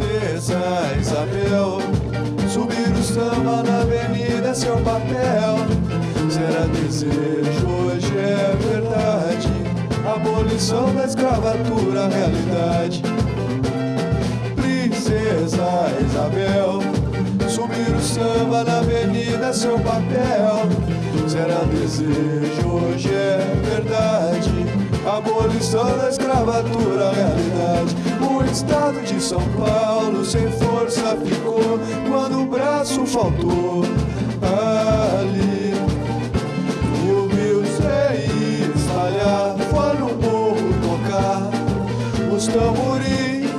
Princesa Isabel, subir o samba na avenida é seu papel. Será desejo, hoje é verdade. Abolição da escravatura, realidade. Princesa Isabel, subir o samba na avenida é seu papel. Será desejo, hoje é verdade. Abolição da escravatura, realidade. Estado de São Paulo sem força ficou quando o braço faltou. Ali, rio sem espalhar, foi no morro tocar os tamborins.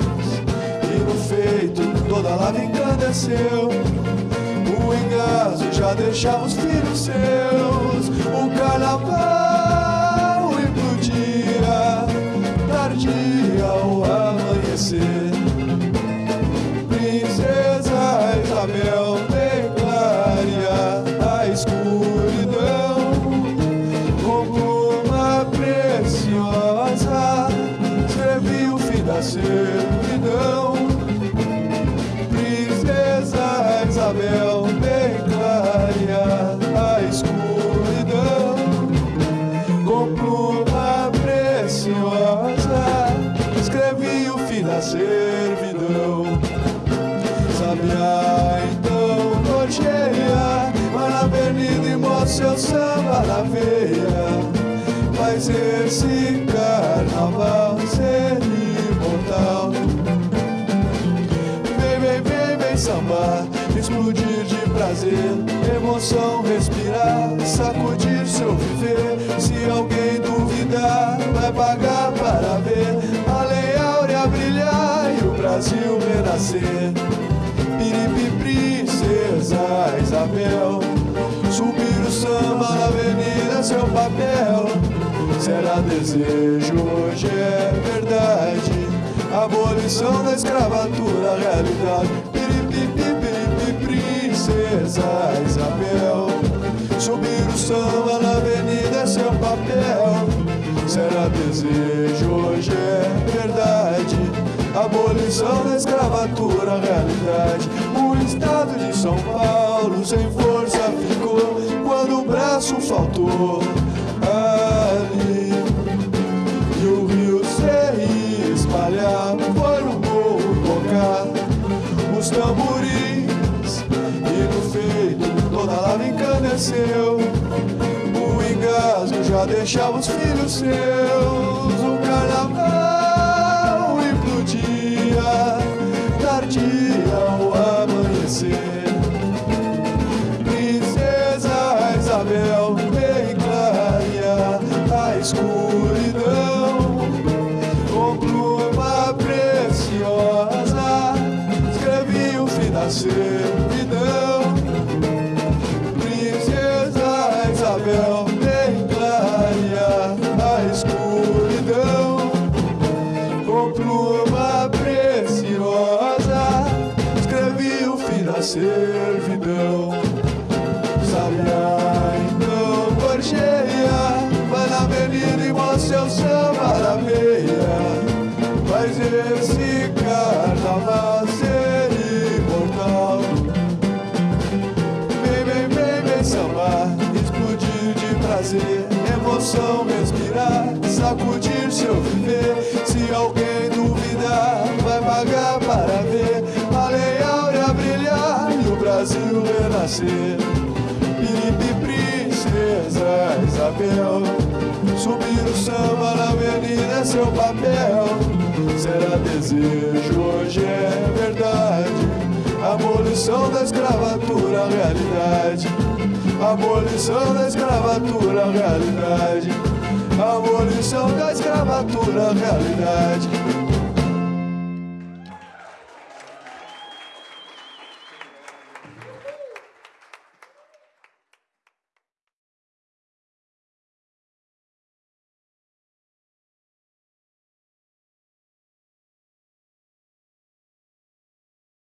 E no feito toda a lava encandeceu. O engaso já deixava os filhos seus. O carnaval servidão. Princesa Isabel declaria a escuridão com pluma preciosa. Escrevi o fim da servidão. Sabiá então gorjeia, vai na avenida e mostra seu samba na veia. Faz esse prazer, emoção respirar, sacudir seu viver. Se alguém duvidar, vai pagar para ver a lei áurea brilhar e o Brasil renascer. Piripi, princesa Isabel, subir o samba na avenida seu papel. Será desejo, hoje é verdade. Abolição da escravatura, realidade. Princesa Isabel. Subir o samba na avenida é seu papel. Será desejo, hoje é verdade. Abolição da escravatura, realidade. O estado de São Paulo sem força ficou quando o braço faltou. Ali e o rio se espalhar, foi no morro tocar os tamborins já deixava os filhos seus, o carnaval implodia, tardia ao amanhecer. Princesa Isabel declaria a escuridão com pluma preciosa. Escrevi o fim da. Servidão. Sabiá então gorjeia, vai na avenida e mostra seu samba na veia. Faz esse carnaval ser imortal. Vem, vem, vem, vem sambar, explodir de prazer, emoção respirar, sacudir seu viver. Se alguém duvidar, vai pagar para Renascer. Piripi, princesa Isabel, subir o samba na avenida é seu papel. Será desejo, hoje é verdade. Abolição da escravatura, realidade. Abolição da escravatura, realidade. Abolição da escravatura, realidade.